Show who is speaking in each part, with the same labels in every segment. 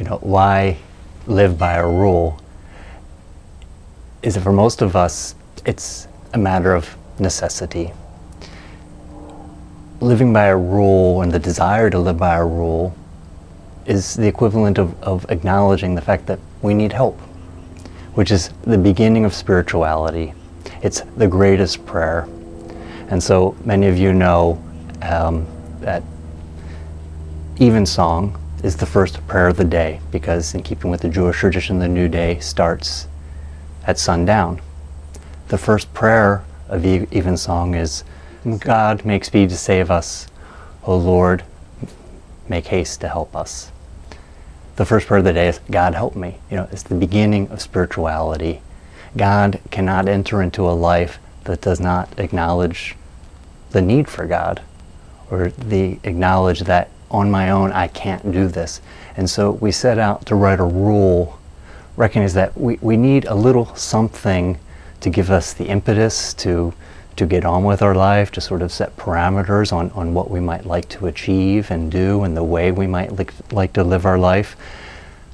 Speaker 1: you know, why live by a rule is that for most of us, it's a matter of necessity. Living by a rule and the desire to live by a rule is the equivalent of, of acknowledging the fact that we need help, which is the beginning of spirituality. It's the greatest prayer. And so many of you know um, that Evensong is the first prayer of the day because in keeping with the Jewish tradition, the new day starts at sundown. The first prayer of the Evensong is, God, make speed to save us. O Lord, make haste to help us. The first prayer of the day is, God help me. You know, it's the beginning of spirituality. God cannot enter into a life that does not acknowledge the need for God or the acknowledge that on my own I can't do this. And so we set out to write a rule, recognize that we, we need a little something to give us the impetus to to get on with our life, to sort of set parameters on, on what we might like to achieve and do and the way we might like, like to live our life.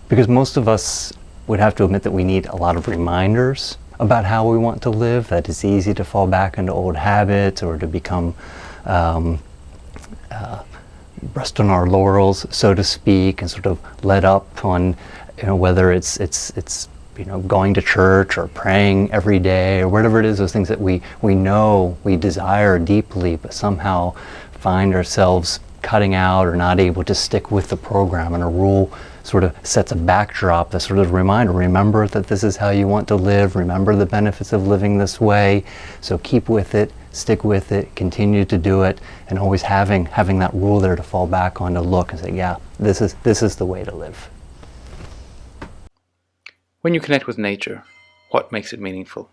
Speaker 1: Because most of us would have to admit that we need a lot of reminders about how we want to live, that it's easy to fall back into old habits or to become um, uh, rest on our laurels, so to speak, and sort of let up on, you know, whether it's it's it's you know going to church or praying every day or whatever it is, those things that we we know we desire deeply, but somehow find ourselves cutting out or not able to stick with the program and a rule sort of sets a backdrop, a sort of reminder, remember that this is how you want to live, remember the benefits of living this way, so keep with it, stick with it, continue to do it, and always having, having that rule there to fall back on to look and say, yeah, this is, this is the way to live.
Speaker 2: When you connect with nature, what makes it meaningful?